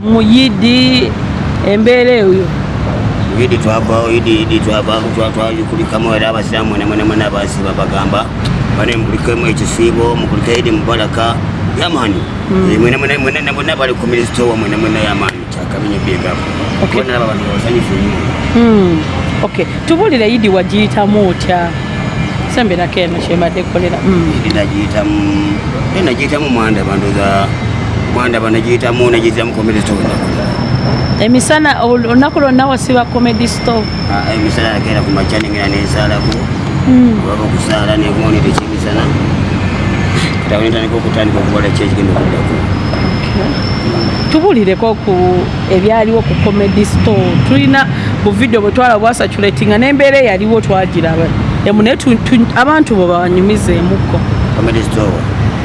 mujidi embele huyo. Idi twava idi idi twava twajukulikamo era abasiramu mwenemwenemwene abasiba bagamba bane mukulikemu ekisiibo mukulike idi mubaraka yamani hmm. mwenemwene bonna bali ku minisitowa mwenemwene yamani kyakamenye byegavu bonaba abantu babasanyufu nnyo. Hmm. Okay tubulire idi wagiyitamu otya? Sembe nakeeno kyemadde kukolera hmm. idi nagiyitamu nagiyitamu mwanda bandoza mwandaba nagiyitamu nagiyitamu ku minisitowa emisana ol- olunaku lwonna wasiba comedy store? Emisala nagenda ku makya nengenda nensalako waba okusaala nengonera ekyemisana katawe nentandika okutandika okukola kyekigenda okuddako. Tubulireko ku ebyaliwo ku comedy store. Tulina bu video bwe twala bwasatulatinga n'embeera eyaliwo twagiraba. Emu naye tu- tu- abantu bwe bawanyumizeemukko comedy store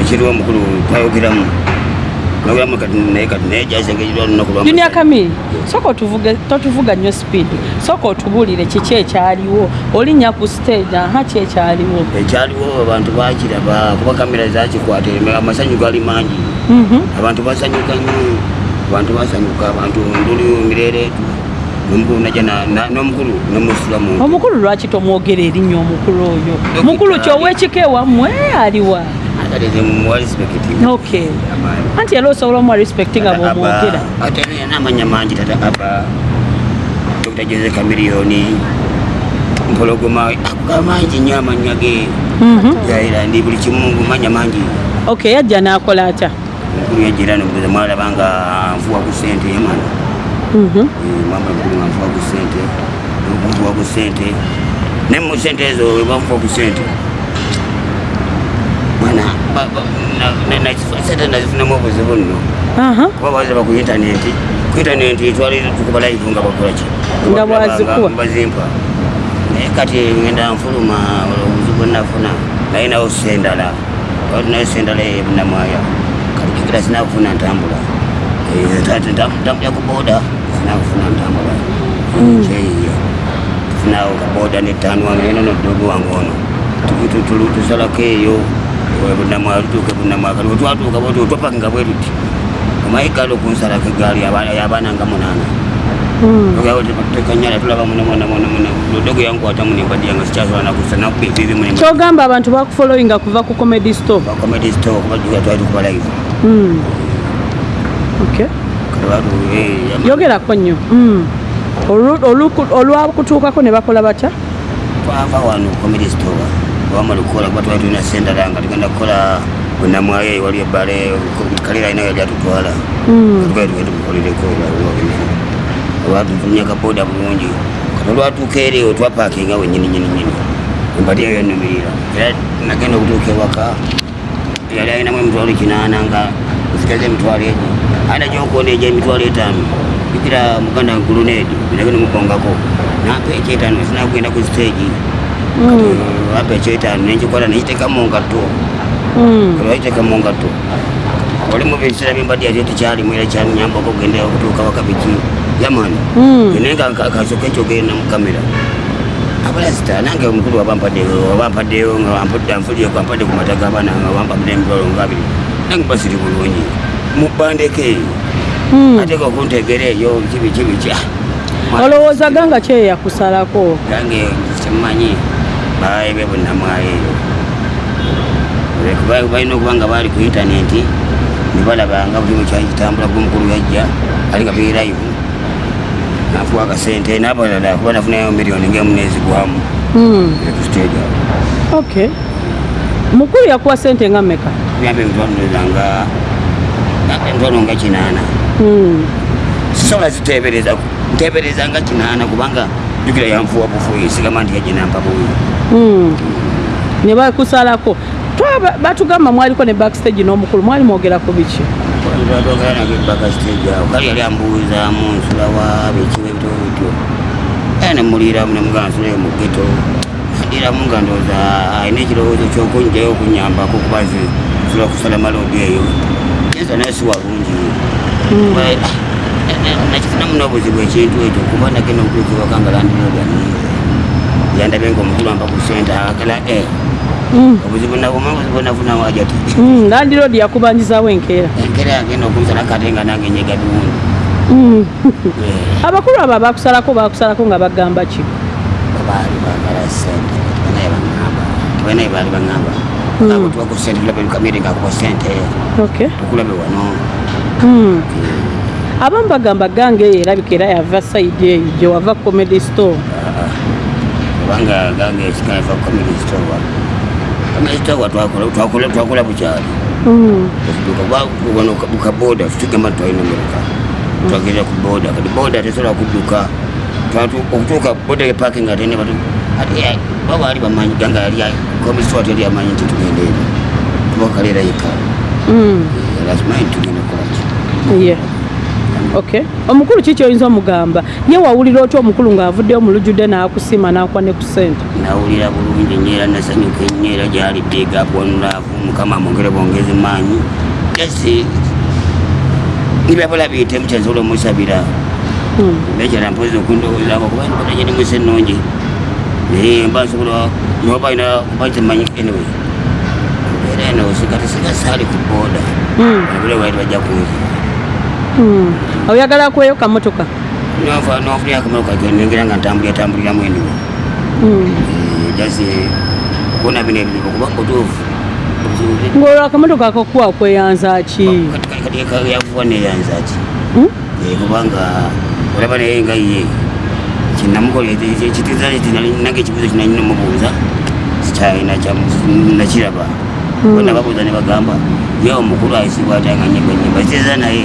ekiriwo omukulu twayogeramu. Nogeramu kati naye kati naye jazengejirwa lunaku lwa junior kamiri soka otuvuge totuvuga nnyo speed. Soka otubulire kiki ekyaliwo olinnya ku stage aha ki ekyaliwo ekyaliwo abantu bakiraba kuba kamera zakikwata amasanyu gali mangi. Mhm. abantu basanyuka nnyo abantu basanyuka abantu nduli mirereetu nomukulu naja na- na- n'omukulu nomusulamu omukulu lwaki tomwogera erinnya omukulu oyo? Mukulu ali- kyoweekika ewammwe aliwa anti era osobola omuwa respect nga bwomwogera ate yana amanya mangi tata aba. Dr jose kamiliyoni mpologoma akuga mangi nnyo amanya ge. Mhm. jairandi buli kimu manya mangi okay yajja n'akola atya omukulu yajira nobuza mwalaba nga nfuwa ku sente mwana. Mhm. mama mukulu nga nfuwa ku sente nfuwa ku sente ne mu sente ezo webanfuwa ku sente mwana ba- ba- na- na- na- sente nazifunamu obuzibu nno Aha. kuba bazaba ku intaneti ku intaneti twali tukuba live nga bakolaki Nga bwazikuwa. bazimpa naye kati ngenda nfuluma obuzibu nafuna naye nawo sendala twali nayo sendala ebunamwaya kati kikira sinakufuna ntambula Eh, tati ntam- ntambula ku boda sinakufuna ntambula kyeyiyo tufunawo kaboda netanwa nenono dogo wange ono Tu- tu- tu- tusalako eyo bwebunamukalutuuke bunamwakali kyogamba abantu bakufollowinga kuva ku comedy storebatukubalaivu hmm. yogerako nnyo. Hmm. Olwakutuukako ne bakola batya? Twava wano comedy store wamala okukola kuba twali tulina sendala nga tugenda kukola bunamwaye wali ebbale kalira alina yali atutwala Mm. twali tugenda tukolereko olwatufulumya kaboda bulungi olwatuuka eri otwapakinga wenyini nyini nyini embali eyo yanumirira era nagenda okutuuka ewaka yali alinamu emitwalo kinaana nga. Nsigaza emitwalo ana ada gyokuona egyo emitwalo etaano ikira muganda gulunedi nagenda mkongako nampa ekyetaano sinakugenda ku stage kati ekyeitaano nenkikwata nekiteekamu ngatuo olwakiteekamu ngatuo olimu ebiseera byembadde yakyo tekyalimu era kyanyambako ogenda okutuuka wakabiki yamani naye kasoka ekyo ogenda mukamera abalasita nange omukulu wabampaddeyo ngampulireko ampadde ku mata gabaana nga bampadde emibalo ngaabiri nange basiri bulungi mubandeko eyo ateeka okuntegera eyo kibi kibi kya olowooza ganga kyeyakusalako gange simanyi baebe bunamwayo eyo balina okuba nga baali ku intaneti nebalabanga buli mukyakitambula gomukulu yajja ali nga biri live nafuwa akasente nabalala kuba nafunayo miliyoni ngaemunezi gwamu Mm. ku stage awo. Okay mukulu yakuwa sente nga mmeka? Yambe emitwalonozanga emitwalo nga kinaana. Mm. sisobola zitebereza ntebereza nga kinaana kubanga jukira yanfuwa bufuyi sigamba nti yajinampa buyi Mm. ne bakusalako. Batugamba mwaliko ne backstage n'omukulu mwali mwogera ku biki? Twatwagala nagebaka stage awo. Kali yali ambuuzaamu nsula wa bikiwa ebitabo bityo. Era nemuliramu nemugamba nsulayo mu geto ndiramu nga ndowooza alina ekirowoozo kyokunjayo okunyambako kuba nze nsula kusala malodi eyo. Yenza naye si walungi nakifunamu n'obuzibu ekintu ekyo kuba nagenda okutuukibwaka nga landiroogani yandabe nga omukulu amba ku sente akala e obuzibu nabuma obuzibu nafuna wajati Mm, landiroodi yakubanjizaawo enkeera. Enkera yagenda okunsala kate nga nange nyega dundi Mm. abakulu abo abakusalako bakusalako nga bagamba ki? Baali bagala sente banaye baŋŋamba. Banaye baali baŋŋamba. Abo tubaku sente tulabe lukamire ngakuwa sente okay. Tukulabe wano Mm. abamu bagamba gange eyo erabika era yava eyo gye wava comedy store. Kubanga gange ekikaifa comedy store comedy store twakola bukyali. Mm. bukaboda tugamba twalina motoka twagerera ku boda kati boda tesobola kudduka. Okutuuka boda eparking ate ne baba ali bamanyi ganga yali comedy store teri amanyi nti tugenda eri. Tubakaleera yeka Mm. lazimanyi tugenda kukolaki omukulu ki kyoyinza omugamba? Ye wawulira otya omukulu ng'avuddeyo mu lujjudde n'akusima n'akwa ne ku sente nawulira bulungi nnyo era nasanyuka ennyo era gyali bigaapu wanulaavu mukama amwongere bwongezi maanyi jasi nibyabala biyite mukyasobola omusabira. Mm. nekyala mpozi okundowoozaako kuba nkola gye nimusa ennungi. Naye mba nsobola noba ina kuba kimanyi anyway. Era eno sigati sigasaali ku booda. Mm. abule baali bajja kunzira Mm. Oyagala kweyo kamotoka nonfunira akamotoka nengera nga ntambulira tambuliramu eniwe Mm. jasi kuona bino ebizibu kuba mutuufu ng'olwo akamotoka akakuwa kweyanza ki yavuwa neyanza ki Mm? Eh, kubanga olaba naye nga ye kinamukola ekitiza nange ekibuzo kinanyina omubuuza nakiraba Mm. bona babuuza ne bagamba ye omukulu ayisibwa atanga nyimba enyimba ziteza naye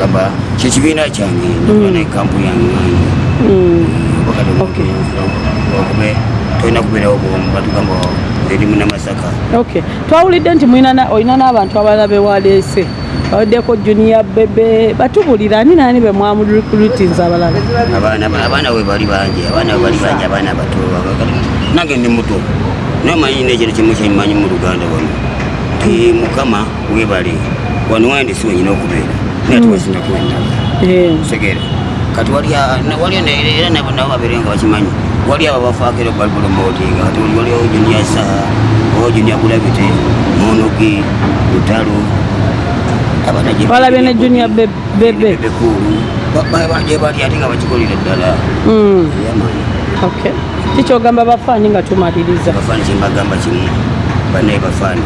kugamba kyekibiina kyange nakula naye kampu yange Mm. okube tolina kubeerawo bwomu batugamba erimu namasaka okay. Twawulidde nti olina n'abantu abalala bewaleese baweddeko junior bebe batubulira ani naani be mwamulukulitinza abalala? Abaana we bali bangi abaana we bali bangi abaana bato nange ndi muto. Naye manyi nekiro kimu kyemanyi mu luganda wano. Ti mukama webale wano wandi si wenyina okubeera pia tuwe zinakwenda segere. Kati walio era nabo nabo baberenga bakimanyi wali aba bafaakire balibulomootinga kati wali ojunyasa ojunyagulabite munugi lutalo balabye ne junia bebekulu babalya ate nga bakikolera ddala kikyogamba bafaani nga tumaliriza bafaani kyembagamba kimu banaye bafaani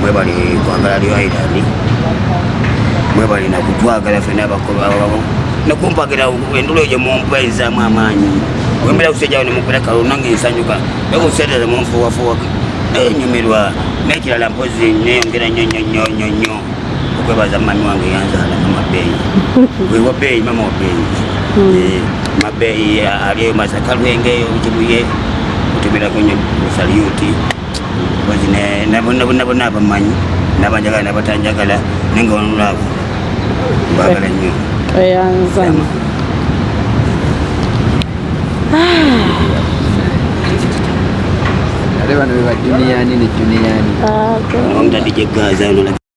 mwebali kwagala lyo irandi mwebali nakutwagala fena nakumpagira endula ejo mumpaizamu amaanyi wembera kusejjawo nemukuleka lunange nsanyuka. Nakuseerera munfuwafuwaka nenyumirwa nekirala mpozi neyongera nyo nyo nyo nyo nyo. Okwebaza mami wange yanzaala amabeeyi wewa beeyi mama wabeeyi mabeeyi hmm. eh, alieyo masaka lwengeeyo kibuye kutumirako nyo busalyuti mpozi nabona abamanyi nabanjagala nabatanjagala nenga onulaavu mbagala nnyo oyanza ate duniani beba juniyani Ah, juniyani omutadde gyegazaano